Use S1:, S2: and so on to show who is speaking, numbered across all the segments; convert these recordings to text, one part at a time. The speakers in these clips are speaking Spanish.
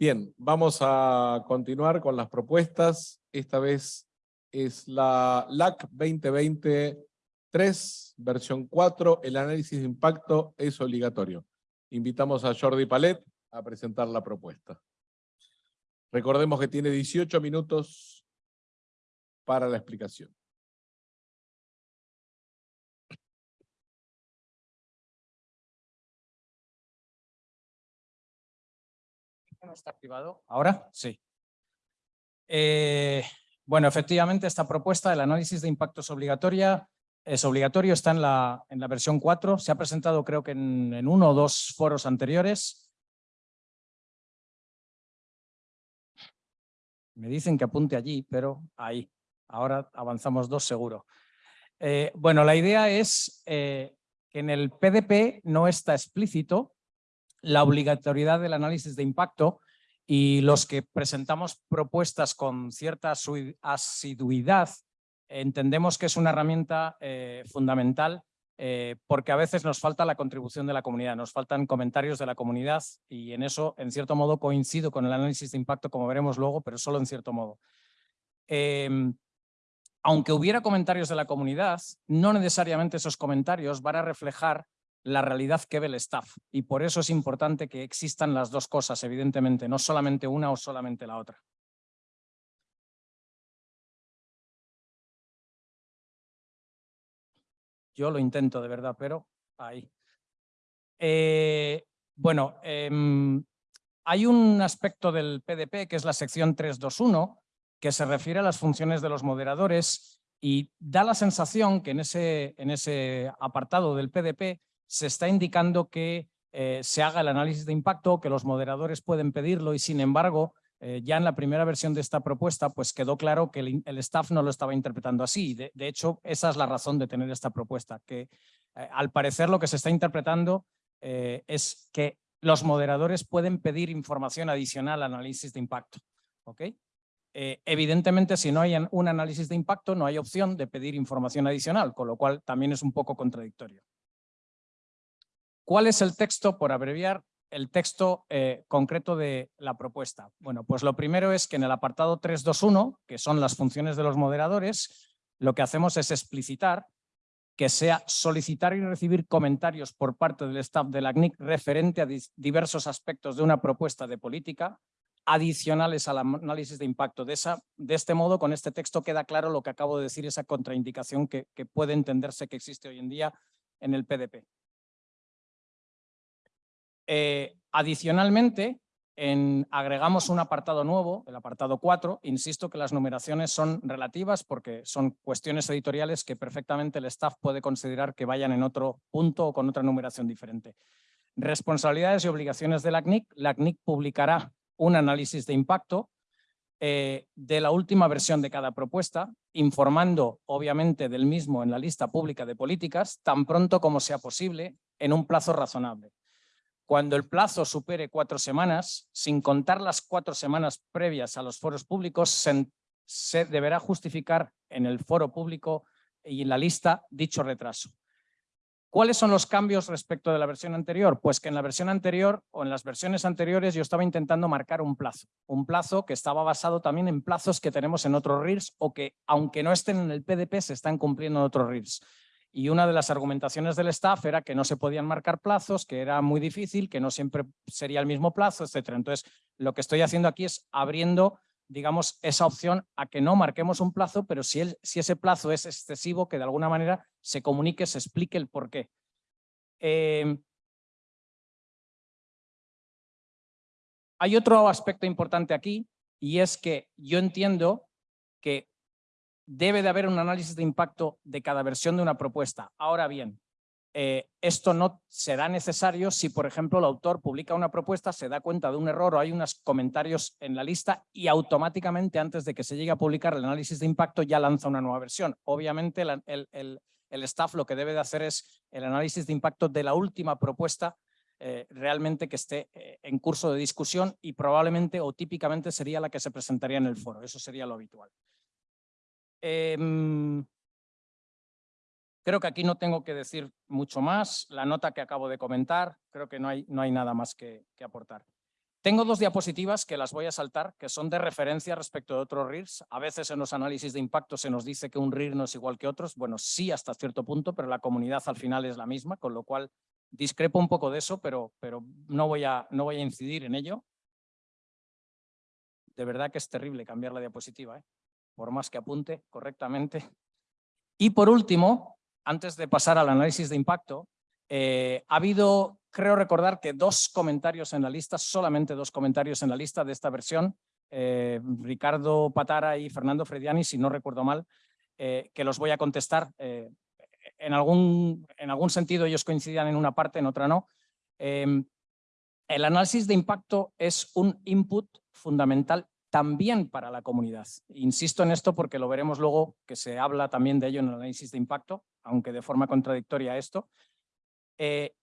S1: Bien, vamos a continuar con las propuestas. Esta vez es la LAC 2020-3, versión 4. El análisis de impacto es obligatorio. Invitamos a Jordi Palet a presentar la propuesta. Recordemos que tiene 18 minutos para la explicación.
S2: Está activado? ¿Ahora? Sí. Eh, bueno, efectivamente, esta propuesta del análisis de impacto es obligatoria. Es obligatorio, está en la, en la versión 4. Se ha presentado creo que en, en uno o dos foros anteriores. Me dicen que apunte allí, pero ahí. Ahora avanzamos dos seguro. Eh, bueno, la idea es eh, que en el PDP no está explícito la obligatoriedad del análisis de impacto y los que presentamos propuestas con cierta asiduidad entendemos que es una herramienta eh, fundamental eh, porque a veces nos falta la contribución de la comunidad, nos faltan comentarios de la comunidad y en eso, en cierto modo, coincido con el análisis de impacto, como veremos luego, pero solo en cierto modo. Em, aunque hubiera comentarios de la comunidad, no necesariamente esos comentarios van a reflejar la realidad que ve el staff y por eso es importante que existan las dos cosas, evidentemente, no solamente una o solamente la otra. Yo lo intento de verdad, pero ahí. Eh, bueno, em, hay un aspecto del PDP que es la sección 321 que se refiere a las funciones de los moderadores y da la sensación que en ese, en ese apartado del PDP se está indicando que eh, se haga el análisis de impacto, que los moderadores pueden pedirlo y sin embargo eh, ya en la primera versión de esta propuesta pues quedó claro que el, staff no lo estaba interpretando así. De, hecho, esa es la razón de tener esta propuesta, que eh, al parecer lo que se está interpretando es que los moderadores pueden pedir información adicional al análisis de impacto. evidentemente, si no hay un análisis de impacto, no hay opción de pedir información adicional, con lo cual también es un poco contradictorio. ¿Cuál es el texto, por abreviar, el texto eh, concreto de la propuesta? Bueno, pues lo primero es que en el apartado 321, que son las funciones de los moderadores, lo que hacemos es explicitar que sea solicitar y recibir comentarios por parte del staff de la CNIC referente a diversos aspectos de una propuesta de política adicionales al análisis de impacto. De, esa, de este modo, con este texto queda claro lo que acabo de decir, esa contraindicación que, que puede entenderse que existe hoy en día en el PDP. Eh, adicionalmente, en, agregamos un apartado nuevo, el apartado 4. Insisto que las numeraciones son relativas porque son cuestiones editoriales que perfectamente el staff puede considerar que vayan en otro punto o con otra numeración diferente. Responsabilidades y obligaciones de la CNIC. La CNIC publicará un análisis de impacto eh, de la última versión de cada propuesta, informando obviamente del mismo en la lista pública de políticas, tan pronto como sea posible, en un plazo razonable. Cuando el plazo supere cuatro semanas, sin contar las cuatro semanas previas a los foros públicos, se, deberá justificar en el foro público y en la lista dicho retraso. ¿Cuáles son los cambios respecto de la versión anterior? Pues que en la versión anterior o en las versiones anteriores yo estaba intentando marcar un plazo. Un plazo que estaba basado también en plazos que tenemos en otros RIRS o que aunque no estén en el PDP se están cumpliendo en otros RIRS y una de las argumentaciones del staff era que no se podían marcar plazos, que era muy difícil, que no siempre sería el mismo plazo, etc. Entonces, lo que estoy haciendo aquí es abriendo, digamos, esa opción a que no marquemos un plazo, pero si, si ese plazo es excesivo, que de alguna manera se comunique, se explique el por qué. Em, hay otro aspecto importante aquí y es que yo entiendo que debe de haber un análisis de impacto de cada versión de una propuesta. Ahora bien, eh, esto no será necesario si, por ejemplo, el autor publica una propuesta, se da cuenta de un error o hay unos comentarios en la lista y automáticamente antes de que se llegue a publicar el análisis de impacto ya lanza una nueva versión. Obviamente el, staff lo que debe de hacer es el análisis de impacto de la última propuesta eh, realmente que esté eh, en curso de discusión y probablemente o típicamente sería la que se presentaría en el foro. Eso sería lo habitual. Em, creo que aquí no tengo que decir mucho más. La nota que acabo de comentar, creo que no hay, no hay nada más que, aportar. Tengo dos diapositivas que las voy a saltar, que son de referencia respecto de otros RIRs. A veces en los análisis de impacto se nos dice que un RIR no es igual que otros. Bueno, sí hasta cierto punto, pero la comunidad al final es la misma, con lo cual discrepo un poco de eso, pero, pero no, voy a, no voy a incidir en ello. De verdad que es terrible cambiar la diapositiva, ¿eh? Por más que apunte correctamente. Y por último, antes de pasar al análisis de impacto, eh, ha habido, creo recordar que dos comentarios en la lista, solamente dos comentarios en la lista de esta versión, eh, Ricardo Patara y Fernando Frediani, si no recuerdo mal, eh, que los voy a contestar. en, algún, en algún sentido ellos coincidían en una parte, en otra no. El análisis de impacto es un input fundamental también para la comunidad. Insisto en esto porque lo veremos luego que se habla también de ello en el análisis de impacto, aunque de forma contradictoria a esto. Eh,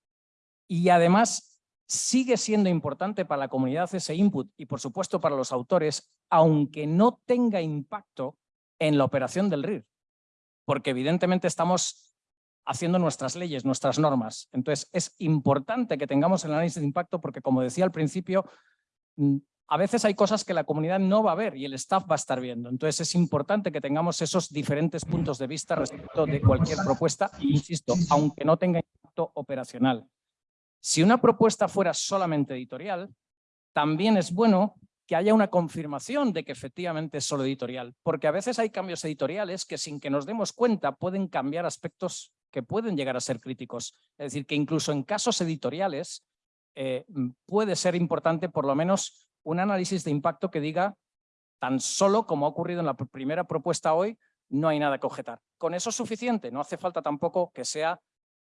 S2: y además sigue siendo importante para la comunidad ese input y por supuesto para los autores, aunque no tenga impacto en la operación del RIR, porque evidentemente estamos haciendo nuestras leyes, nuestras normas. Entonces es importante que tengamos el análisis de impacto porque como decía al principio, mm, a veces hay cosas que la comunidad no va a ver y el staff va a estar viendo. Entonces es importante que tengamos esos diferentes puntos de vista respecto de cualquier propuesta, insisto, aunque no tenga impacto operacional. Si una propuesta fuera solamente editorial, también es bueno que haya una confirmación de que efectivamente es solo editorial, porque a veces hay cambios editoriales que sin que nos demos cuenta pueden cambiar aspectos que pueden llegar a ser críticos. Es decir, que incluso en casos editoriales eh, puede ser importante por lo menos un análisis de impacto que diga, tan solo como ha ocurrido en la primera propuesta hoy, no hay nada que objetar. Con eso es suficiente, no hace falta tampoco que sea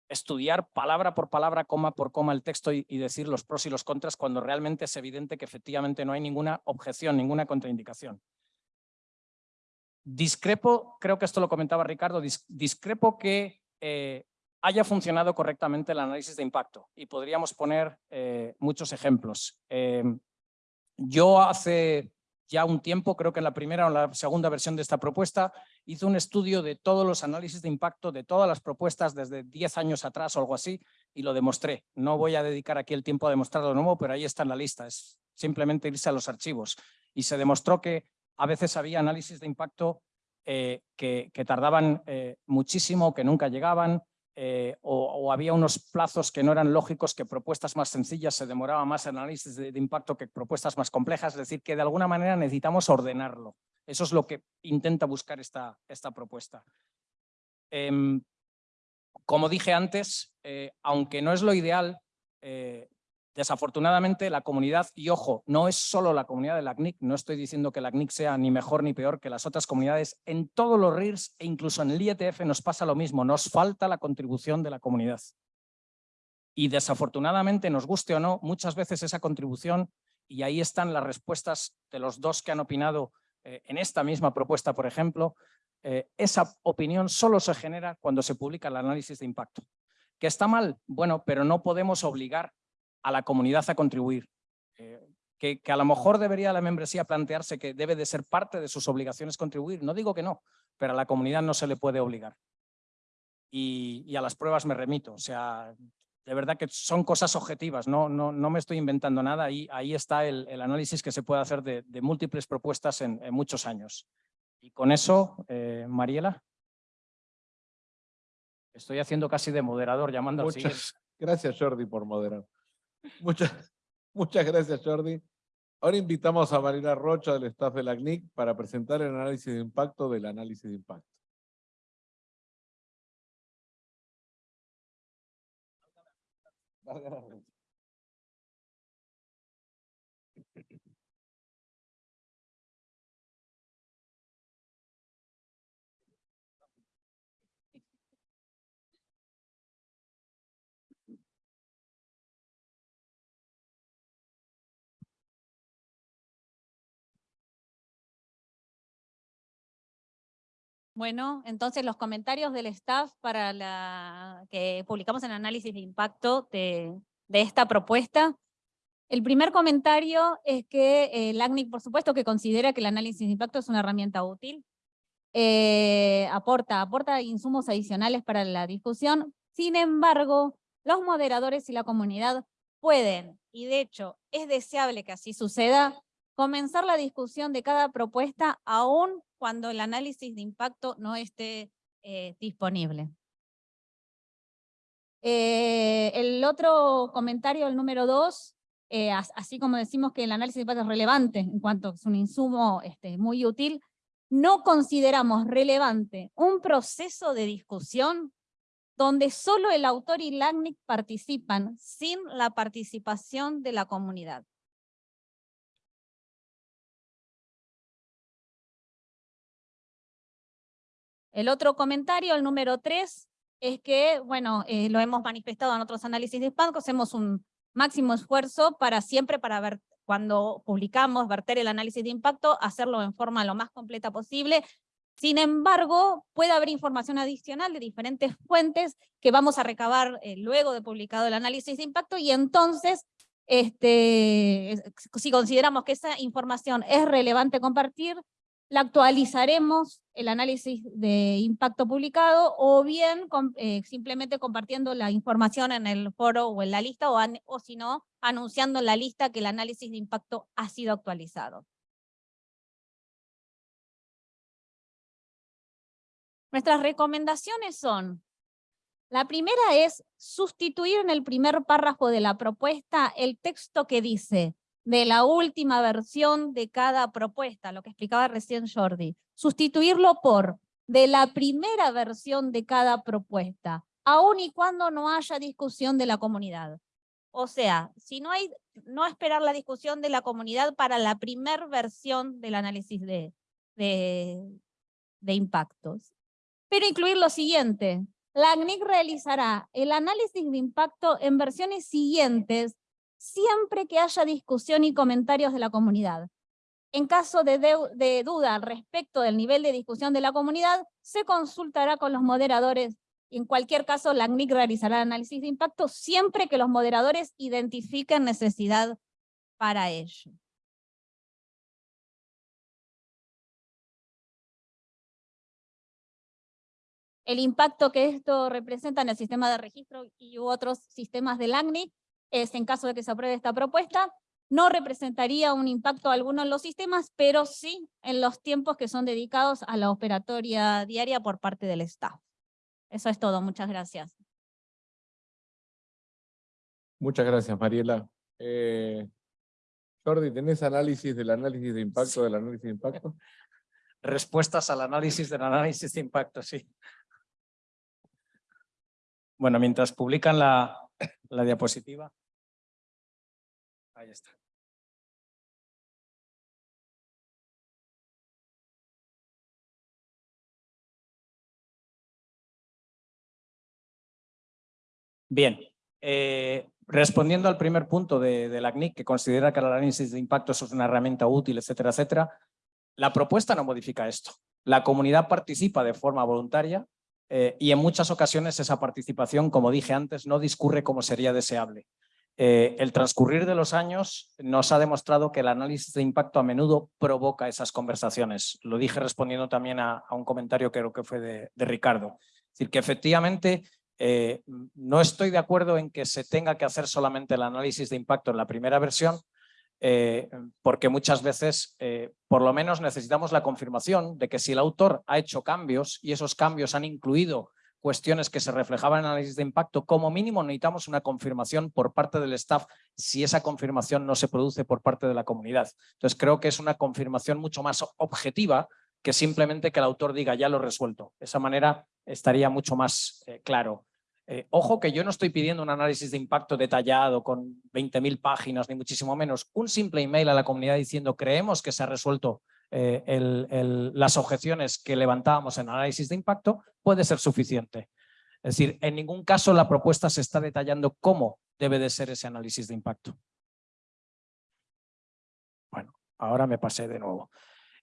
S2: estudiar palabra por palabra, coma por coma el texto y, decir los pros y los contras cuando realmente es evidente que efectivamente no hay ninguna objeción, ninguna contraindicación. Discrepo, creo que esto lo comentaba Ricardo, discrepo que eh, haya funcionado correctamente el análisis de impacto y podríamos poner eh, muchos ejemplos. Eh, yo hace ya un tiempo, creo que en la primera o la segunda versión de esta propuesta, hice un estudio de todos los análisis de impacto de todas las propuestas desde 10 años atrás o algo así y lo demostré. No voy a dedicar aquí el tiempo a demostrarlo de nuevo, pero ahí está en la lista. Es simplemente irse a los archivos. Y se demostró que a veces había análisis de impacto eh, que, tardaban eh, muchísimo, que nunca llegaban, eh, o, había unos plazos que no eran lógicos, que propuestas más sencillas se demoraba más el análisis de, impacto que propuestas más complejas, es decir, que de alguna manera necesitamos ordenarlo. Eso es lo que intenta buscar esta, esta propuesta. Em, como dije antes, eh, aunque no es lo ideal, eh, Desafortunadamente la comunidad, y ojo, no es solo la comunidad de la CNIC, no estoy diciendo que la CNIC sea ni mejor ni peor que las otras comunidades, en todos los RIRs e incluso en el IETF nos pasa lo mismo, nos falta la contribución de la comunidad. Y desafortunadamente, nos guste o no, muchas veces esa contribución, y ahí están las respuestas de los dos que han opinado eh, en esta misma propuesta, por ejemplo, eh, esa opinión solo se genera cuando se publica el análisis de impacto. ¿Que está mal? Bueno, pero no podemos obligar a la comunidad a contribuir. Eh, que, a lo mejor debería la membresía plantearse que debe de ser parte de sus obligaciones contribuir. No digo que no, pero a la comunidad no se le puede obligar. Y, a las pruebas me remito. O sea, de verdad que son cosas objetivas, no, no, no me estoy inventando nada. Ahí, ahí está el, análisis que se puede hacer de, múltiples propuestas en, muchos años. Y con eso, eh, Mariela. Estoy haciendo casi de moderador, llamando
S1: Muchas
S2: al siguiente.
S1: Gracias, Jordi, por moderar. Muchas, muchas gracias, Jordi. Ahora invitamos a Marina Rocha del staff de la CNIC para presentar el análisis de impacto del análisis de impacto.
S3: Bueno, entonces los comentarios del staff para la que publicamos en análisis de impacto de, esta propuesta. El primer comentario es que eh, el ACNIC, por supuesto, que considera que el análisis de impacto es una herramienta útil. Eh, aporta, aporta insumos adicionales para la discusión. Sin embargo, los moderadores y la comunidad pueden, y de hecho es deseable que así suceda, comenzar la discusión de cada propuesta aún cuando el análisis de impacto no esté eh, disponible. Eh, el otro comentario, el número dos, eh, así como decimos que el análisis de impacto es relevante en cuanto es un insumo este, muy útil, no consideramos relevante un proceso de discusión donde solo el autor y LACNIC participan sin la participación de la comunidad. El otro comentario, el número tres, es que, bueno, eh, lo hemos manifestado en otros análisis de impacto, hacemos un máximo esfuerzo para siempre, para ver, cuando publicamos, verter el análisis de impacto, hacerlo en forma lo más completa posible. Sin embargo, puede haber información adicional de diferentes fuentes que vamos a recabar eh, luego de publicado el análisis de impacto y entonces este, si consideramos que esa información es relevante compartir, la actualizaremos el análisis de impacto publicado o bien eh, simplemente compartiendo la información en el foro o en la lista o, o si no, anunciando en la lista que el análisis de impacto ha sido actualizado. Nuestras recomendaciones son, la primera es sustituir en el primer párrafo de la propuesta el texto que dice de la última versión de cada propuesta, lo que explicaba recién Jordi. Sustituirlo por de la primera versión de cada propuesta, aun y cuando no haya discusión de la comunidad. O sea, si no hay, no esperar la discusión de la comunidad para la primera versión del análisis de, de, de impactos. Pero incluir lo siguiente, la ACNIC realizará el análisis de impacto en versiones siguientes siempre que haya discusión y comentarios de la comunidad. En caso de, duda respecto del nivel de discusión de la comunidad, se consultará con los moderadores en cualquier caso la ACNIC realizará análisis de impacto siempre que los moderadores identifiquen necesidad para ello. El impacto que esto representa en el sistema de registro y otros sistemas del ACNIC es en caso de que se apruebe esta propuesta, no representaría un impacto alguno en los sistemas, pero sí en los tiempos que son dedicados a la operatoria diaria por parte del staff. Eso es todo, muchas gracias.
S1: Muchas gracias, Mariela. Eh, Jordi, ¿tenés análisis del análisis de impacto del análisis de impacto?
S2: Respuestas al análisis del análisis de impacto, sí. Bueno, mientras publican la, la diapositiva. Ahí está. Bien, eh, respondiendo al primer punto de, de, la CNIC, que considera que el análisis de impacto es una herramienta útil, etcétera, etcétera, la propuesta no modifica esto. La comunidad participa de forma voluntaria eh, y en muchas ocasiones esa participación, como dije antes, no discurre como sería deseable. Eh, el transcurrir de los años nos ha demostrado que el análisis de impacto a menudo provoca esas conversaciones. Lo dije respondiendo también a, un comentario que creo que fue de, Ricardo. Es decir, que efectivamente eh, no estoy de acuerdo en que se tenga que hacer solamente el análisis de impacto en la primera versión, eh, porque muchas veces por lo menos necesitamos la confirmación de que si el autor ha hecho cambios y esos cambios han incluido cuestiones que se reflejaban en el análisis de impacto, como mínimo necesitamos una confirmación por parte del staff si esa confirmación no se produce por parte de la comunidad. Entonces creo que es una confirmación mucho más objetiva que simplemente que el autor diga ya lo he resuelto. De esa manera estaría mucho más eh, claro. Eh, ojo que yo no estoy pidiendo un análisis de impacto detallado con 20.000 páginas, ni muchísimo menos. Un simple email a la comunidad diciendo creemos que se ha resuelto eh, las objeciones que levantábamos en análisis de impacto puede ser suficiente. Es decir, en ningún caso la propuesta se está detallando cómo debe de ser ese análisis de impacto. Bueno, ahora me pasé de nuevo.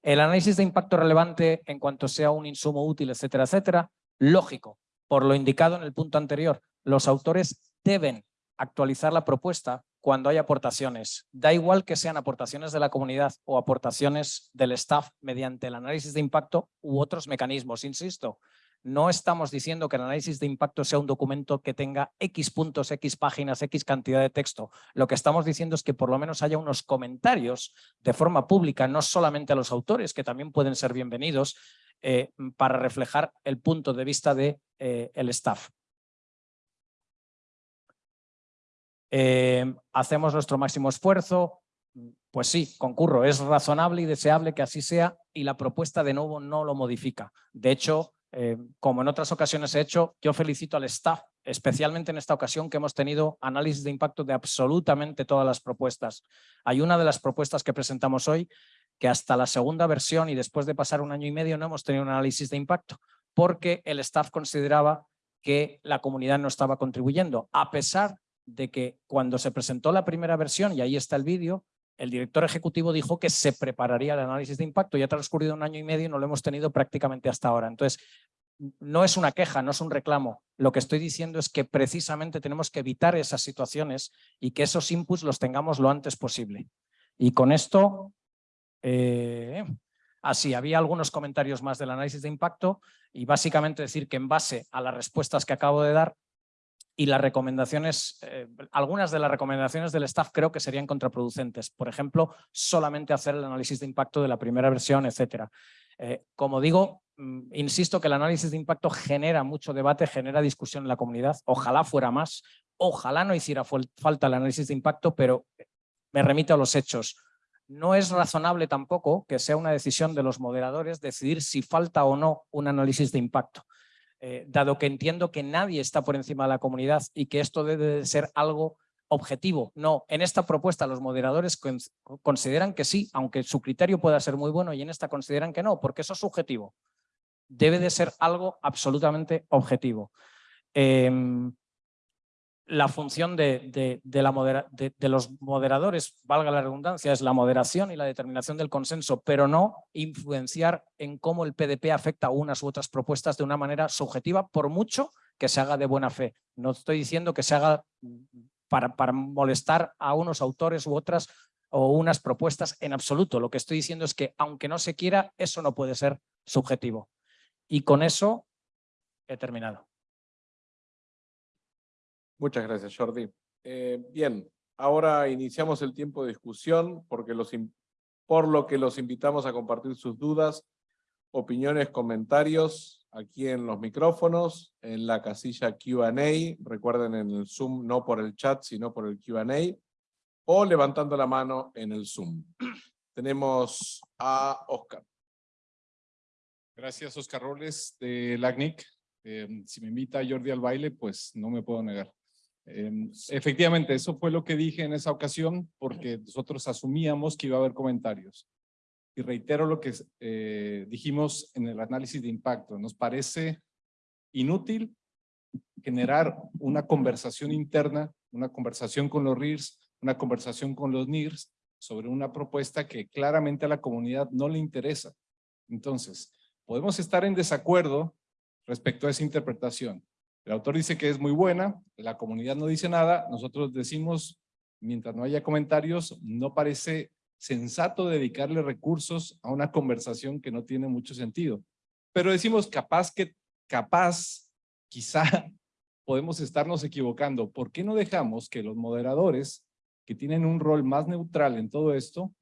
S2: El análisis de impacto relevante en cuanto sea un insumo útil, etcétera, etcétera, lógico. Por lo indicado en el punto anterior, los autores deben actualizar la propuesta cuando hay aportaciones. Da igual que sean aportaciones de la comunidad o aportaciones del staff mediante el análisis de impacto u otros mecanismos. Insisto, No estamos diciendo que el análisis de impacto sea un documento que tenga X puntos, X páginas, X cantidad de texto. Lo que estamos diciendo es que por lo menos haya unos comentarios de forma pública, no solamente a los autores, que también pueden ser bienvenidos, eh, para reflejar el punto de vista del de, eh, staff. Eh, hacemos nuestro máximo esfuerzo, pues sí, concurro, es razonable y deseable que así sea y la propuesta de nuevo no lo modifica. De hecho, eh, como en otras ocasiones he hecho, yo felicito al staff, especialmente en esta ocasión que hemos tenido análisis de impacto de absolutamente todas las propuestas. Hay una de las propuestas que presentamos hoy que hasta la segunda versión y después de pasar un año y medio no hemos tenido un análisis de impacto porque el staff consideraba que la comunidad no estaba contribuyendo, a pesar de que cuando se presentó la primera versión, y ahí está el vídeo, el director ejecutivo dijo que se prepararía el análisis de impacto. Ya ha transcurrido un año y medio y no lo hemos tenido prácticamente hasta ahora. Entonces, no es una queja, no es un reclamo. Lo que estoy diciendo es que precisamente tenemos que evitar esas situaciones y que esos inputs los tengamos lo antes posible. Y con esto, eh, así, había algunos comentarios más del análisis de impacto y básicamente decir que en base a las respuestas que acabo de dar, y las recomendaciones, eh, algunas de las recomendaciones del staff creo que serían contraproducentes. Por ejemplo, solamente hacer el análisis de impacto de la primera versión, etcétera. Eh, como digo, mm, insisto que el análisis de impacto genera mucho debate, genera discusión en la comunidad. Ojalá fuera más, ojalá no hiciera falta el análisis de impacto, pero me remito a los hechos. No es razonable tampoco que sea una decisión de los moderadores decidir si falta o no un análisis de impacto. Eh, dado que entiendo que nadie está por encima de la comunidad y que esto debe de ser algo objetivo. No, en esta propuesta los moderadores consideran que sí, aunque su criterio pueda ser muy bueno y en esta consideran que no, porque eso es subjetivo. Debe de ser algo absolutamente objetivo. Em, la función de, la de, los moderadores, valga la redundancia, es la moderación y la determinación del consenso, pero no influenciar en cómo el PDP afecta a unas u otras propuestas de una manera subjetiva, por mucho que se haga de buena fe. No estoy diciendo que se haga para, para molestar a unos autores u otras o unas propuestas en absoluto. Lo que estoy diciendo es que, aunque no se quiera, eso no puede ser subjetivo. Y con eso he terminado.
S1: Muchas gracias, Jordi. Eh, bien, ahora iniciamos el tiempo de discusión porque por lo que los invitamos a compartir sus dudas, opiniones, comentarios aquí en los micrófonos, en la casilla Q&A, recuerden en el Zoom, no por el chat, sino por el Q&A, o levantando la mano en el Zoom. Tenemos a Oscar.
S4: Gracias, Oscar Robles, de LACNIC. Eh, si me invita Jordi al baile, pues no me puedo negar. Em, efectivamente, eso fue lo que dije en esa ocasión, porque nosotros asumíamos que iba a haber comentarios. Y reitero lo que eh, dijimos en el análisis de impacto. Nos parece inútil generar una conversación interna, una conversación con los RIRS, una conversación con los NIRS sobre una propuesta que claramente a la comunidad no le interesa. Entonces, podemos estar en desacuerdo respecto a esa interpretación, el autor dice que es muy buena, la comunidad no dice nada, nosotros decimos, mientras no haya comentarios, no parece sensato dedicarle recursos a una conversación que no tiene mucho sentido. Pero decimos capaz que, capaz, quizá podemos estarnos equivocando. ¿Por qué no dejamos que los moderadores, que tienen un rol más neutral en todo esto,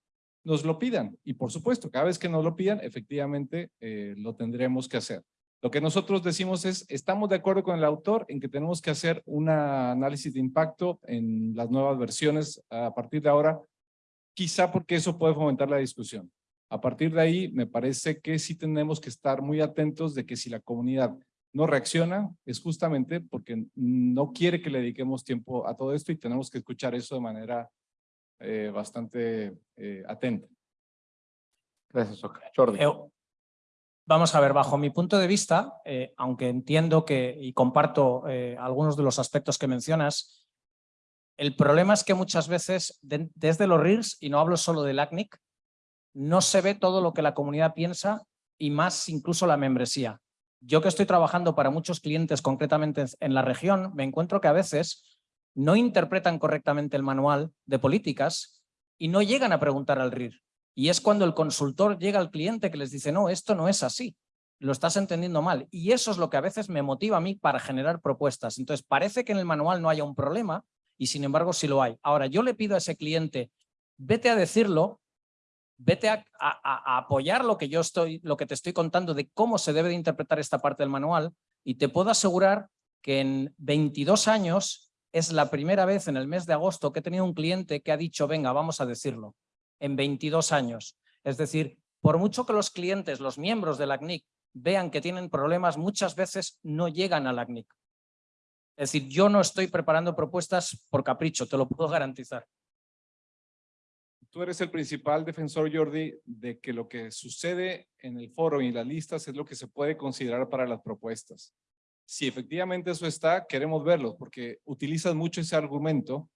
S4: nos lo pidan? Y por supuesto, cada vez que nos lo pidan, efectivamente eh, lo tendremos que hacer. Lo que nosotros decimos es, estamos de acuerdo con el autor en que tenemos que hacer un análisis de impacto en las nuevas versiones a partir de ahora, quizá porque eso puede fomentar la discusión. A partir de ahí, me parece que sí tenemos que estar muy atentos de que si la comunidad no reacciona, es justamente porque no quiere que le dediquemos tiempo a todo esto y tenemos que escuchar eso de manera eh, bastante eh, atenta.
S1: Gracias, Oscar. Jordi.
S2: Vamos a ver, bajo mi punto de vista, eh, aunque entiendo que y comparto eh, algunos de los aspectos que mencionas, el problema es que muchas veces desde los RIRS, y no hablo solo del ACNIC, no se ve todo lo que la comunidad piensa y más incluso la membresía. Yo que estoy trabajando para muchos clientes concretamente en la región, me encuentro que a veces no interpretan correctamente el manual de políticas y no llegan a preguntar al RIR. Y es cuando el consultor llega al cliente que les dice, no, esto no es así. lo estás entendiendo mal. Y eso es lo que a veces me motiva a mí para generar propuestas. Entonces, parece que en el manual no haya un problema y sin embargo sí lo hay. Ahora, yo le pido a ese cliente, vete a decirlo, vete a, a- apoyar lo que yo estoy, lo que te estoy contando de cómo se debe de interpretar esta parte del manual y te puedo asegurar que en 22 años es la primera vez en el mes de agosto que he tenido un cliente que ha dicho, venga, vamos a decirlo, en 22 años. Es decir, por mucho que los clientes, los miembros de la CNIC vean que tienen problemas, muchas veces no llegan a la CNIC. Es decir, yo no estoy preparando propuestas por capricho, te lo puedo garantizar.
S4: Tú eres el principal defensor, Jordi, de que lo que sucede en el foro y las listas es lo que se puede considerar para las propuestas. Si efectivamente eso está, queremos verlo, porque utilizas mucho ese argumento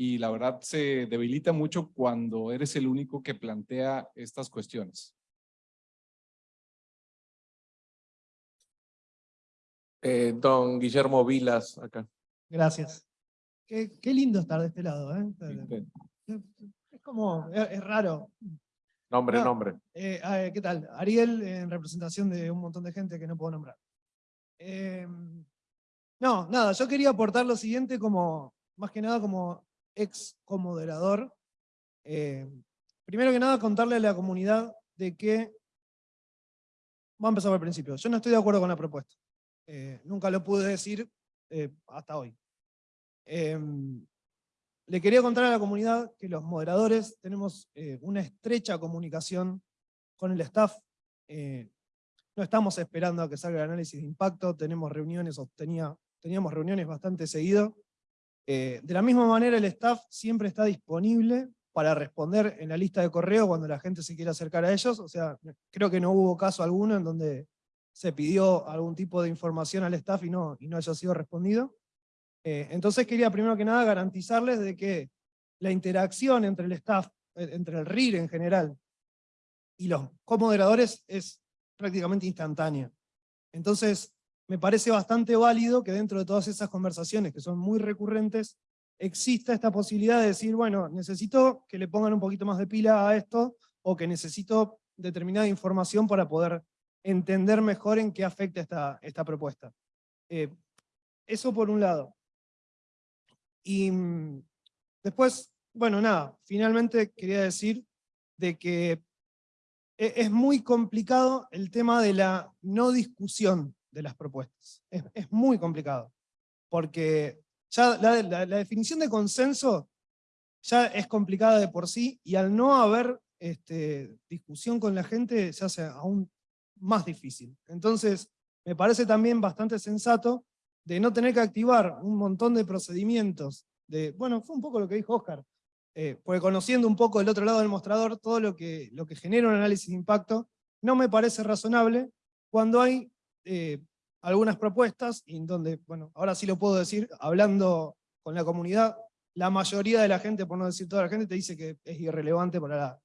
S4: y la verdad se debilita mucho cuando eres el único que plantea estas cuestiones.
S1: Eh, don Guillermo Vilas, acá.
S5: Gracias. Qué, qué lindo estar de este lado, ¿eh? Es como, es, es raro.
S1: Nombre,
S5: No.
S1: nombre.
S5: Eh, ¿Qué tal? Ariel, en representación de un montón de gente que no puedo nombrar. Eh, no, nada, yo quería aportar lo siguiente como, más que nada como ex comoderador. Eh, primero que nada, contarle a la comunidad de que, vamos a empezar por el principio, yo no estoy de acuerdo con la propuesta. Eh, nunca lo pude decir eh, hasta hoy. Em, le quería contar a la comunidad que los moderadores tenemos una estrecha comunicación con el staff. no estamos esperando a que salga el análisis de impacto, tenemos reuniones, tenía- teníamos reuniones bastante seguido. Eh, de la misma manera, el staff siempre está disponible para responder en la lista de correo cuando la gente se quiera acercar a ellos. O sea, creo que no hubo caso alguno en donde se pidió algún tipo de información al staff y no, y no haya sido respondido. Eh, entonces quería primero que nada garantizarles de que la interacción entre el staff, eh, entre el RIR en general, y los comoderadores es prácticamente instantánea. Entonces, me parece bastante válido que dentro de todas esas conversaciones, que son muy recurrentes, exista esta posibilidad de decir, bueno, necesito que le pongan un poquito más de pila a esto, o que necesito determinada información para poder entender mejor en qué afecta esta, esta propuesta. Eh, eso por un lado. Y mm, después, bueno, nada, finalmente quería decir de que e- es muy complicado el tema de la no discusión de las propuestas. Es, muy complicado, porque ya la definición de consenso ya es complicada de por sí, y al no haber este, discusión con la gente se hace aún más difícil. Entonces, me parece también bastante sensato de no tener que activar un montón de procedimientos. De, bueno, fue un poco lo que dijo Oscar, eh, porque conociendo un poco el otro lado del mostrador, todo lo que, lo que genera un análisis de impacto, no me parece razonable cuando hay eh, algunas propuestas, en donde, bueno, ahora sí lo puedo decir, hablando con la comunidad, la mayoría de la gente, por no decir toda la gente, te dice que es irrelevante para,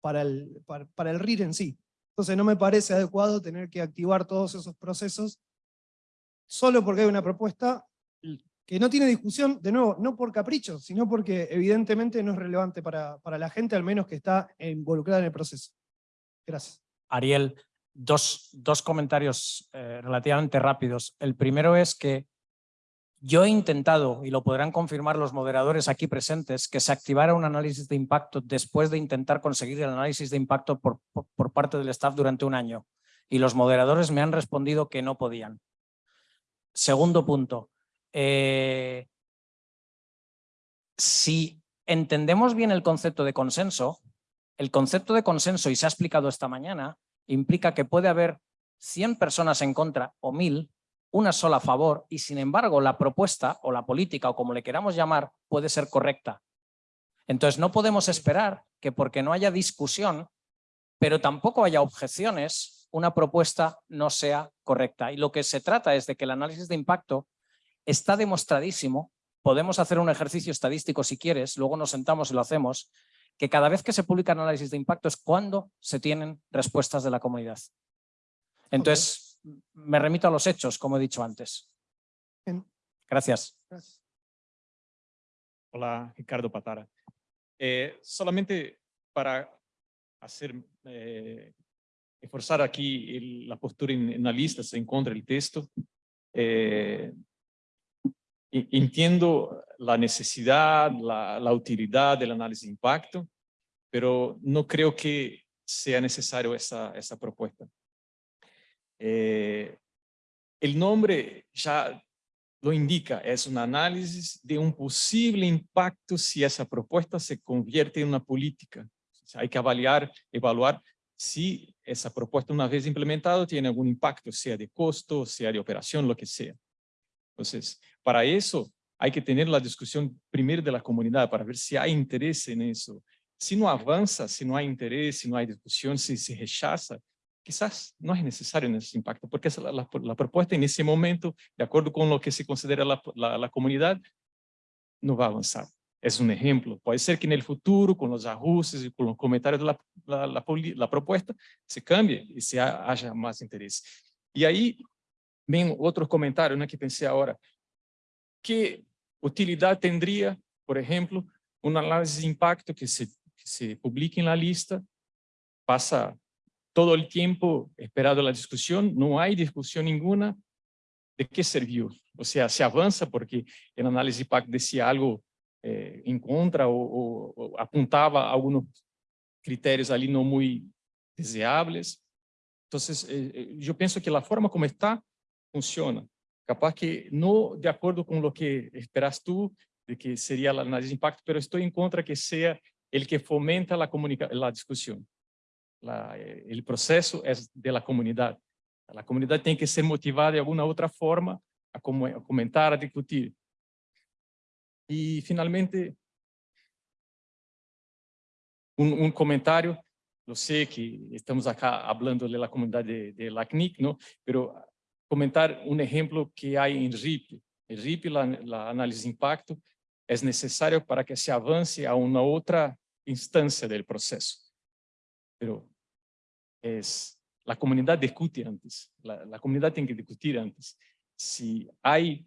S5: para, el, para el RIR en sí. Entonces no me parece adecuado tener que activar todos esos procesos solo porque hay una propuesta que no tiene discusión, de nuevo, no por capricho, sino porque evidentemente no es relevante para, para la gente, al menos que está involucrada en el proceso. Gracias.
S2: Ariel, dos, dos comentarios eh, relativamente rápidos. El primero es que yo he intentado, y lo podrán confirmar los moderadores aquí presentes, que se activara un análisis de impacto después de intentar conseguir el análisis de impacto por, por, parte del staff durante un año. Y los moderadores me han respondido que no podían. Segundo punto. eh, si entendemos bien el concepto de consenso, el concepto de consenso, y se ha explicado esta mañana, implica que puede haber 100 personas en contra o 1000, una sola a favor, y sin embargo la propuesta o la política o como le queramos llamar puede ser correcta. Entonces no podemos esperar que porque no haya discusión, pero tampoco haya objeciones, una propuesta no sea correcta. Y lo que se trata es de que el análisis de impacto está demostradísimo, podemos hacer un ejercicio estadístico si quieres, luego nos sentamos y lo hacemos, que cada vez que se publica análisis de impacto es cuando se tienen respuestas de la comunidad. Entonces, me remito a los hechos, como he dicho antes.
S5: Bien.
S2: Gracias.
S5: Gracias.
S6: Hola, Ricardo Patara. Eh, solamente para hacer, eh, reforzar aquí el- la postura en, en la lista, se encuentra el texto. Eh, entiendo la necesidad, la, la utilidad del análisis de impacto, pero no creo que sea necesario esa, esa propuesta. Eh, el nombre ya lo indica, es un análisis de un posible impacto si esa propuesta se convierte en una política. O sea, hay que avaliar, evaluar si esa propuesta una vez implementada tiene algún impacto, sea de costo, sea de operación, lo que sea. Entonces, para eso hay que tener la discusión primero de la comunidad para ver si hay interés en eso. Si no avanza, si no hay interés, si no hay discusión, si se rechaza, quizás no es necesario en ese impacto, porque la, la, la propuesta en ese momento, de acuerdo con lo que se considera la, la, comunidad, no va a avanzar. Es un ejemplo. Puede ser que en el futuro, con los ajustes y con los comentarios de la, propuesta, se cambie y se ha, haya más interés. Y ahí ven otros comentarios ¿no? que pensé ahora. ¿Qué utilidad tendría, por ejemplo, un análisis de impacto que se, que se publique en la lista, pasa todo el tiempo esperado la discusión, no hay discusión ninguna, ¿de qué sirvió? O sea, se avanza porque el análisis de impacto decía algo eh, en contra o, o, o, apuntaba algunos criterios ali no muy deseables. Entonces, eh, yo pienso que la forma como está funciona. Capaz que no de acuerdo con lo que esperas tú, de que sería el análisis de impacto, pero estoy en contra que sea el que fomenta la, la discusión. La, el proceso es de la comunidad. La comunidad tiene que ser motivada de alguna otra forma a, como, a comentar, a discutir. Y finalmente, un, un, comentario. Yo sé que estamos acá hablando de la comunidad de, de la CNIC, ¿no? pero comentar un ejemplo que hay en RIP. El RIP, la, la análisis de impacto, es necesario para que se avance a una otra instancia del proceso. Pero es, la comunidad discute antes, la, la comunidad tiene que discutir antes. Si hay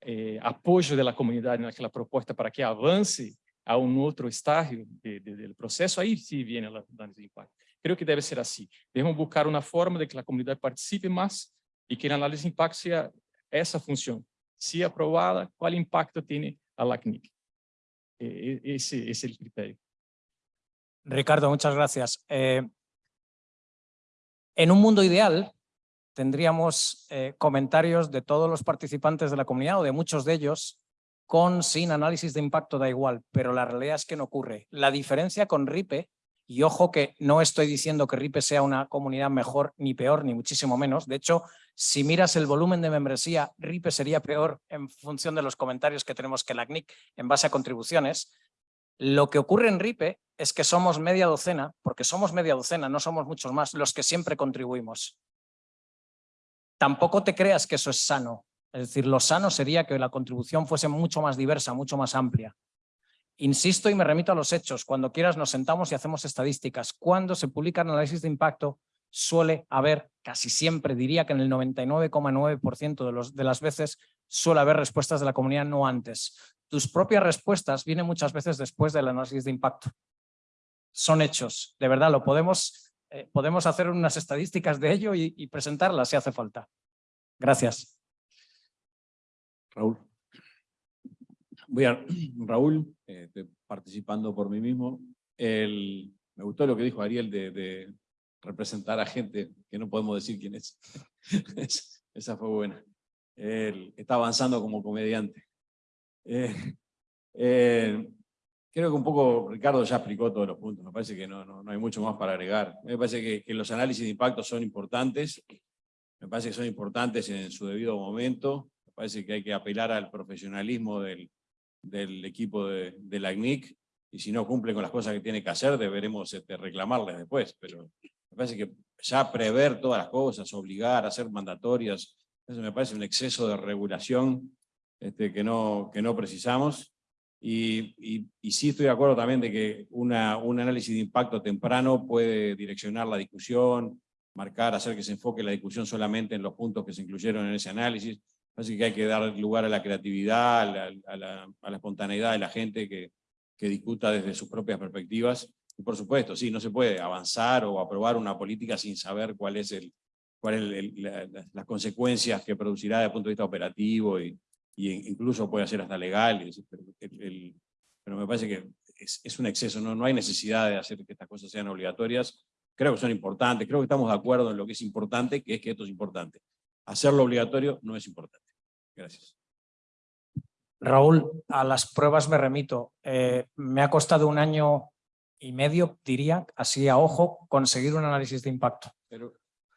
S6: eh, apoyo de la comunidad en aquella propuesta para que avance a un otro estadio de, de, del proceso, ahí sí viene la análisis de impacto. Creo que debe ser así. Debemos buscar una forma de que la comunidad participe más y que el análisis de impacto sea esa función. Si aprobada, ¿cuál impacto tiene a la CNIC? Eh, ese, ese es el criterio.
S2: Ricardo, muchas gracias. Eh, en un mundo ideal, tendríamos eh, comentarios de todos los participantes de la comunidad o de muchos de ellos con, sin análisis de impacto, da igual, pero la realidad es que no ocurre. La diferencia con RIPE, y ojo que no estoy diciendo que RIPE sea una comunidad mejor ni peor, ni muchísimo menos. De hecho, si miras el volumen de membresía, RIPE sería peor en función de los comentarios que tenemos que la CNIC en base a contribuciones. Lo que ocurre en RIPE es que somos media docena, porque somos media docena, no somos muchos más, los que siempre contribuimos. Tampoco te creas que eso es sano. Es decir, lo sano sería que la contribución fuese mucho más diversa, mucho más amplia. Insisto y me remito a los hechos. Cuando quieras nos sentamos y hacemos estadísticas. Cuando se publican análisis de impacto, suele haber, casi siempre, diría que en el 99,9% de, las veces, suele haber respuestas de la comunidad no antes. Tus propias respuestas vienen muchas veces después del análisis de impacto. Son hechos, de verdad, lo podemos, eh, podemos hacer unas estadísticas de ello y, y presentarlas si hace falta. Gracias.
S7: Raúl. Voy a, Raúl, eh, participando por mí mismo. Me gustó lo que dijo Ariel de, representar a gente que no podemos decir quién es. Esa fue buena. Él está avanzando como comediante. Eh, eh, creo que un poco Ricardo ya explicó todos los puntos. Me parece que no, no, no hay mucho más para agregar. Me parece que los análisis de impacto son importantes. Me parece que son importantes en su debido momento. Me parece que hay que apelar al profesionalismo del, del equipo de, de la CNIC y si no cumple con las cosas que tiene que hacer, deberemos este, reclamarles después. Pero me parece que ya prever todas las cosas, obligar, hacer mandatorias, eso me parece un exceso de regulación este, que, no, que no precisamos. Y, y, y, sí estoy de acuerdo también de que una, un análisis de impacto temprano puede direccionar la discusión, marcar, hacer que se enfoque la discusión solamente en los puntos que se incluyeron en ese análisis. Así que hay que dar lugar a la creatividad, a la, a la, a la espontaneidad de la gente que, que discuta desde sus propias perspectivas. Y por supuesto, sí, no se puede avanzar o aprobar una política sin saber cuál es el, cuál la- la- las consecuencias que producirá desde el punto de vista operativo y, y incluso puede ser hasta legal. el- pero me parece que es, es un exceso, ¿no? no hay necesidad de hacer que estas cosas sean obligatorias. Creo que son importantes, creo que estamos de acuerdo en lo que es importante, que es que esto es importante. Hacerlo obligatorio no es importante. Gracias.
S2: Raúl, a las pruebas me remito. Eh, me ha costado un año y medio, diría, así a ojo, conseguir un análisis de impacto.
S7: Pero,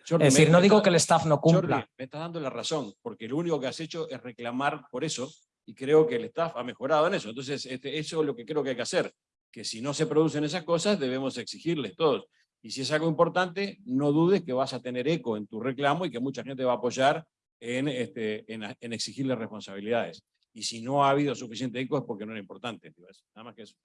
S7: Jordi,
S2: Es decir, no digo que el staff no
S7: Jordi,
S2: cumpla.
S7: me estás dando la razón, porque lo único que has hecho es reclamar por eso, y creo que el staff ha mejorado en eso. Entonces, este, eso es lo que creo que hay que hacer, que si no se producen esas cosas, debemos exigirles todos. Y si es algo importante, no dudes que vas a tener eco en tu reclamo y que mucha gente va a apoyar en, este, en, en exigirle responsabilidades. Y si no ha habido suficiente eco es porque no era importante. Nada más que eso.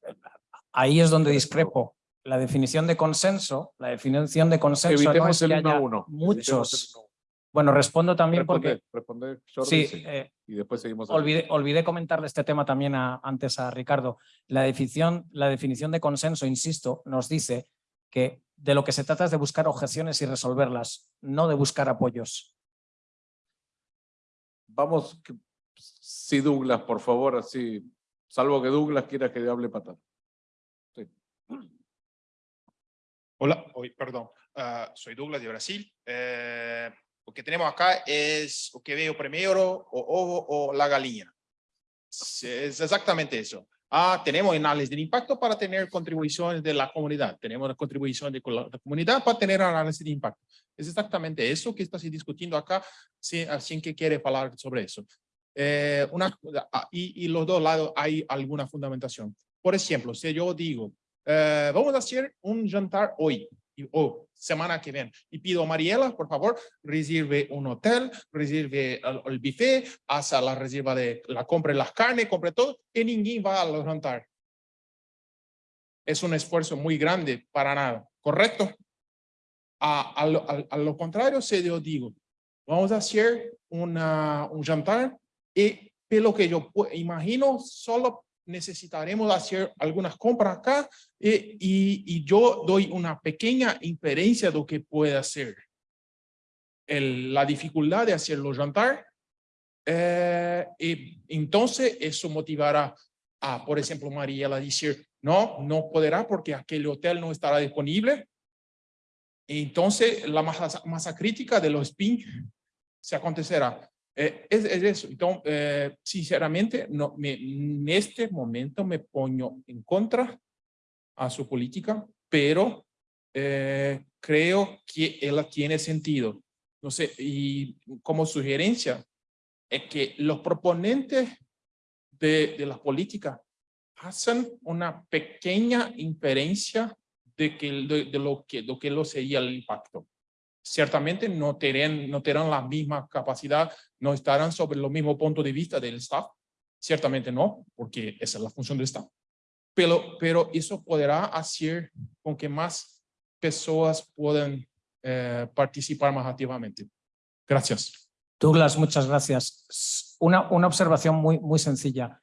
S2: Ahí es donde discrepo. La definición de consenso, la definición de consenso no
S1: Evitemos
S2: es
S1: el
S2: que
S1: uno a
S2: haya
S1: uno.
S2: Muchos.
S1: uno.
S2: Bueno, respondo también porque
S1: Responde, responde, Jordi,
S2: sí,
S1: sí,
S2: eh,
S1: y después seguimos.
S2: olvidé, olvidé comentarle este tema también a- antes a Ricardo. La definición, la definición de consenso, insisto, nos dice que de lo que se trata es de buscar objeciones y resolverlas, no de buscar apoyos.
S1: Vamos, sí, Douglas, por favor, así, salvo que Douglas quiera que hable patar.
S8: Hola, hoy, perdón, ah, soy Douglas de Brasil. Eh, lo que tenemos acá es o que veo primero, o ovo o la gallina. Es exactamente eso. Ah, tenemos análisis de impacto para tener contribuciones de la comunidad. Tenemos la contribución de la comunidad para tener análisis de impacto. Es exactamente eso que está discutiendo acá, si, sin que quiere hablar sobre eso. Eh, una, ah, y, y los dos lados hay alguna fundamentación. Por ejemplo, si yo digo, eh, vamos a hacer un jantar hoy o semana que viene y pido a Mariela, por favor, reserve un hotel, reserve el, el buffet, haga la reserva de la compra de las carnes, compre todo y ninguém va al jantar. Es un esfuerzo muy grande para nada, ¿correcto? A, a, a- a lo contrario, si yo digo, vamos a hacer una, un jantar y de lo que yo imagino, solo necesitaremos hacer algunas compras acá y, y, y yo doy una pequeña inferencia de lo que puede hacer. El, la dificultad de hacerlo jantar, eh, y entonces eso motivará a, por ejemplo, Mariela decir, no, no podrá porque aquel hotel no estará disponible. Entonces la masa, masa crítica de los spin se acontecerá. Eh, es, es eso. Entonces, eh, sinceramente, no, me, en este momento me pongo en contra a su política, pero eh, creo que ella tiene sentido. No sé, y como sugerencia, es que los proponentes de, de la política hacen una pequeña inferencia de, que, de, de lo, que, de que lo sería el impacto ciertamente no tendrán, no tendrán la misma capacidad, no estarán sobre el mismo punto de vista del staff, ciertamente no, porque esa es la función del staff, pero, pero eso podrá hacer con que más personas puedan eh, participar más activamente. Gracias.
S2: Douglas, muchas gracias. Una, una observación muy, muy sencilla.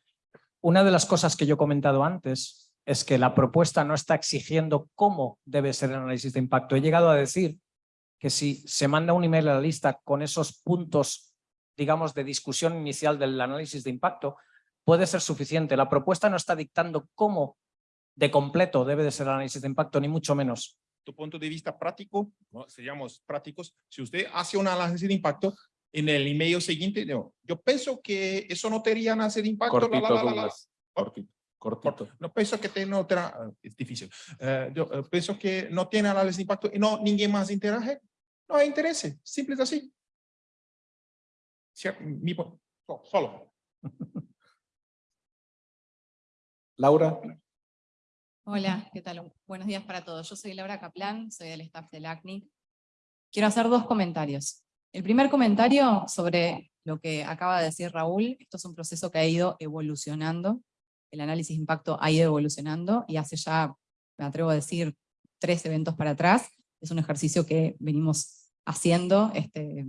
S2: Una de las cosas que yo he comentado antes es que la propuesta no está exigiendo cómo debe ser el análisis de impacto. He llegado a decir que si se manda un email a la lista con esos puntos, digamos, de discusión inicial del análisis de impacto, puede ser suficiente. La propuesta no está dictando cómo de completo debe de ser el análisis de impacto, ni mucho menos.
S8: Tu punto de vista práctico, ¿no? seríamos prácticos, si usted hace un análisis de impacto, en el email siguiente, no, yo pienso que eso no tendría análisis de impacto. la, la,
S1: Cortito,
S8: la, la, la.
S1: Cortito. Cortito.
S8: No pienso que tenga otra, es difícil. Eh, yo eh, pienso que no tiene análisis de impacto y no, ninguém más interage. No hay interés, simple es así. Mi, solo.
S1: Laura.
S9: Hola, ¿qué tal? Buenos días para todos. Yo soy Laura Kaplan, soy del staff del ACNIC. Quiero hacer dos comentarios. El primer comentario sobre lo que acaba de decir Raúl, esto es un proceso que ha ido evolucionando, el análisis de impacto ha ido evolucionando y hace ya, me atrevo a decir, tres eventos para atrás, es un ejercicio que venimos haciendo este,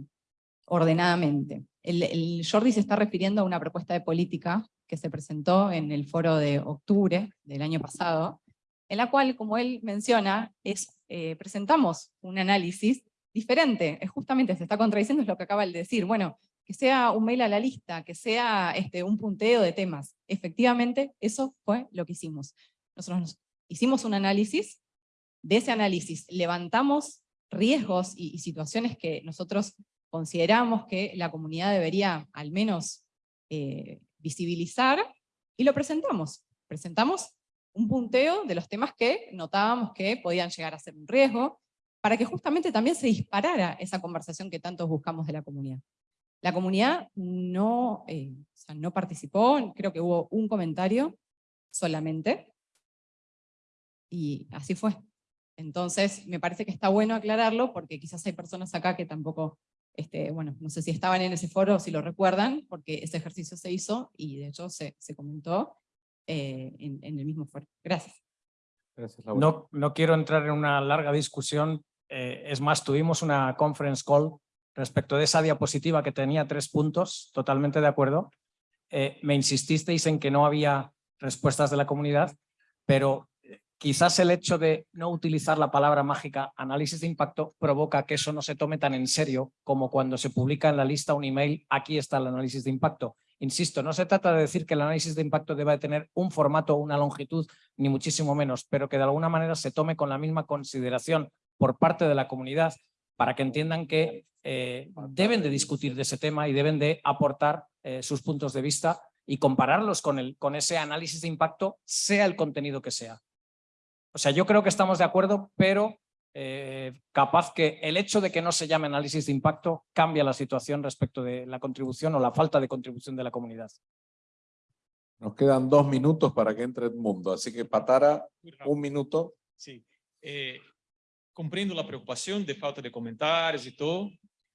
S9: ordenadamente. El, Jordi se está refiriendo a una propuesta de política que se presentó en el foro de octubre del año pasado, en la cual, como él menciona, es, eh, presentamos un análisis diferente. Es justamente, se está contradiciendo, lo que acaba de decir. Bueno, que sea un mail a la lista, que sea este, un punteo de temas. Efectivamente, eso fue lo que hicimos. Nosotros nos- hicimos un análisis, de ese análisis levantamos riesgos y situaciones que nosotros consideramos que la comunidad debería al menos eh, visibilizar, y lo presentamos. Presentamos un punteo de los temas que notábamos que podían llegar a ser un riesgo, para que justamente también se disparara esa conversación que tantos buscamos de la comunidad. La comunidad no, eh, no participó, creo que hubo un comentario solamente, y así fue. Entonces, me parece que está bueno aclararlo, porque quizás hay personas acá que tampoco, este, bueno, no sé si estaban en ese foro o si lo recuerdan, porque ese ejercicio se hizo, y de hecho se, se comentó eh, en, en el mismo foro. Gracias.
S1: Gracias, Laura.
S2: No, no quiero entrar en una larga discusión. eh, es más, tuvimos una conference call respecto de esa diapositiva que tenía tres puntos, totalmente de acuerdo. Eh, me insististeis en que no había respuestas de la comunidad, pero quizás el hecho de no utilizar la palabra mágica análisis de impacto provoca que eso no se tome tan en serio como cuando se publica en la lista un email, aquí está el análisis de impacto. Insisto, no se trata de decir que el análisis de impacto deba de tener un formato o una longitud, ni muchísimo menos, pero que de alguna manera se tome con la misma consideración por parte de la comunidad para que entiendan que eh, deben de discutir de ese tema y deben de aportar eh, sus puntos de vista y compararlos con, el, con ese análisis de impacto, sea el contenido que sea. O sea, yo creo que estamos de acuerdo, pero eh, capaz que el hecho de que no se llame análisis de impacto cambia la situación respecto de la contribución o la falta de contribución de la comunidad.
S1: Nos quedan dos minutos para que entre Edmundo, así que Patara, un minuto.
S6: Sí. Eh, comprendo la preocupación de falta de comentarios y todo,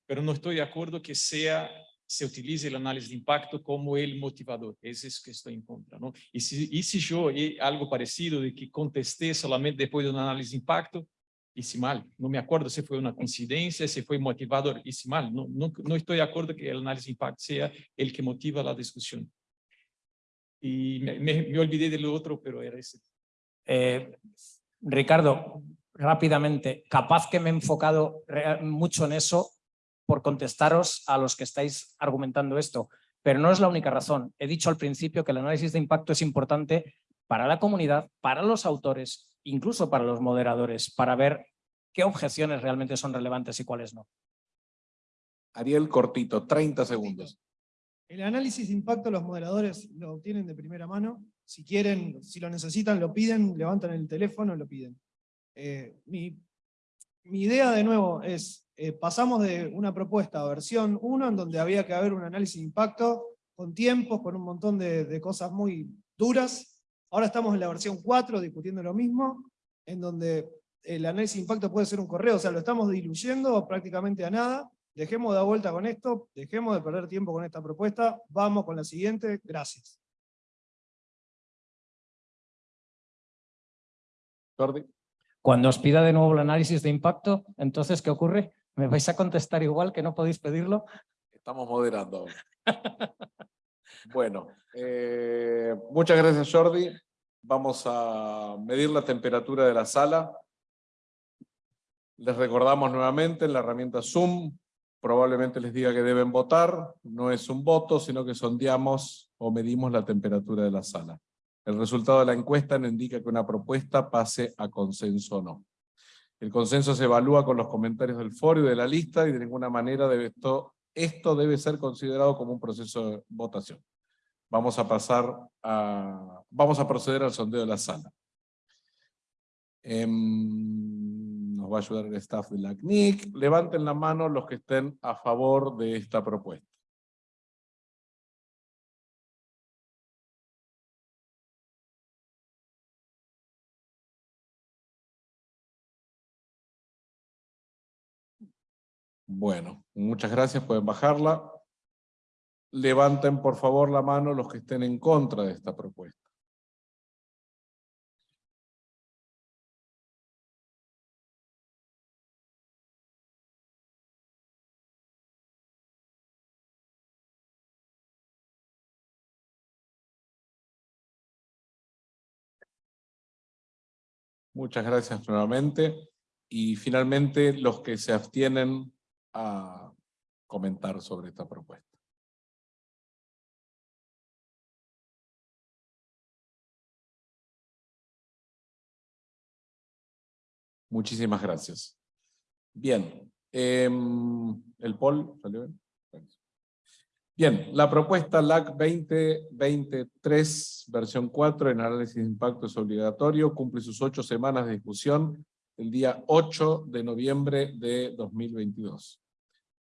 S6: pero no estoy de acuerdo que sea, se utilice el análisis de impacto como el motivador. Ese es que estoy en contra. ¿no? Y, si, y si yo algo parecido de que contesté solamente después de un análisis de impacto, hice mal. No me acuerdo si fue una coincidencia, si fue motivador, hice mal. No, no, no estoy de acuerdo que el análisis de impacto sea el que motiva la discusión. Y me, me, me olvidé de lo otro, pero era ese.
S2: Eh, Ricardo, rápidamente, capaz que me he enfocado mucho en eso por contestaros a los que estáis argumentando esto, pero no es la única razón. He dicho al principio que el análisis de impacto es importante para la comunidad, para los autores, incluso para los moderadores, para ver qué objeciones realmente son relevantes y cuáles no.
S1: Ariel Cortito, 30 segundos.
S5: El análisis de impacto los moderadores lo obtienen de primera mano. Si quieren, si lo necesitan, lo piden, levantan el teléfono, lo piden. Eh, mi, mi idea de nuevo es, eh, pasamos de una propuesta a versión 1 en donde había que haber un análisis de impacto con tiempos, con un montón de, de cosas muy duras. Ahora estamos en la versión 4 discutiendo lo mismo, en donde el análisis de impacto puede ser un correo, o sea, lo estamos diluyendo prácticamente a nada. Dejemos de dar vuelta con esto, dejemos de perder tiempo con esta propuesta, vamos con la siguiente, gracias.
S1: Jordi.
S2: Cuando os pida de nuevo el análisis de impacto, entonces, ¿qué ocurre? ¿Me vais a contestar igual que no podéis pedirlo?
S1: Estamos moderando. bueno, eh, muchas gracias Jordi. Vamos a medir la temperatura de la sala. Les recordamos nuevamente en la herramienta Zoom, probablemente les diga que deben votar, no es un voto, sino que sondeamos o medimos la temperatura de la sala. El resultado de la encuesta nos indica que una propuesta pase a consenso o no. El consenso se evalúa con los comentarios del foro y de la lista y de ninguna manera debe esto, esto debe ser considerado como un proceso de votación. Vamos a pasar a, vamos a proceder al sondeo de la sala. Em, nos va a ayudar el staff de la CNIC. Levanten la mano los que estén a favor de esta propuesta. Bueno, muchas gracias, pueden bajarla. Levanten por favor la mano los que estén en contra de esta propuesta. Muchas gracias nuevamente. Y finalmente, los que se abstienen a comentar sobre esta propuesta. Muchísimas gracias. Bien. em, ¿El poll salió bien? Bien, la propuesta LAC 2023, versión 4, en análisis de impacto es obligatorio, cumple sus ocho semanas de discusión el día 8 de noviembre de 2022.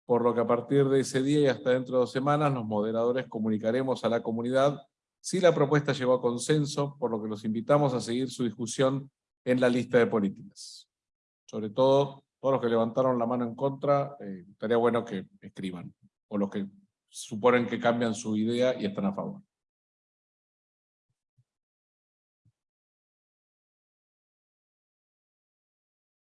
S1: Por lo que a partir de ese día y hasta dentro de dos semanas, los moderadores comunicaremos a la comunidad si la propuesta llegó a consenso, por lo que los invitamos a seguir su discusión en la lista de políticas. Sobre todo, todos los que levantaron la mano en contra, eh, estaría bueno que escriban, o los que suponen que cambian su idea y están a favor.